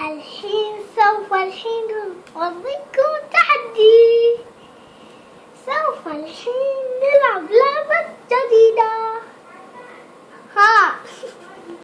الحين سوف الحين أعطيكم تحدي. سوف الحين